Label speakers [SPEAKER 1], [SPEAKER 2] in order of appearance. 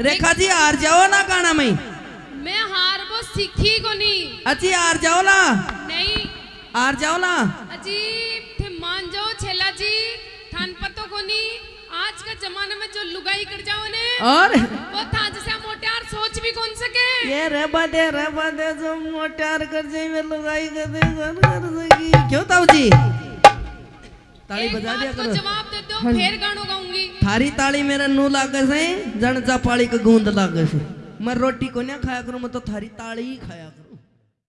[SPEAKER 1] रेखा जी हार जाओ ना गाना में।
[SPEAKER 2] मैं हार वो सीखी को नहीं
[SPEAKER 1] अजी हार जाओ ना।
[SPEAKER 2] नहीं।
[SPEAKER 1] हार जाओ ना।
[SPEAKER 2] अजी थे मान जाओ छेला जी। थान पतो को नहीं आज का जमाने में जो लुगाई कर जाओ ने
[SPEAKER 1] और?
[SPEAKER 2] वो था जैसे मोटार सोच भी कौन सके?
[SPEAKER 1] ये रबा दे रबा दे जो मोटार कर जाए में लगाई कर दे कर कर सकी क्यों ताऊ जी? ताली बजा दिया करो।
[SPEAKER 2] जवाब दे दो फिर गानों गाऊँगी।
[SPEAKER 1] थारी ताली मेरा नू लागे से जन चापाड़ी को गूंद लागे से। मैं रोटी को ना खाया करूँ, मैं तो थारी ताली ही खाया करूँ।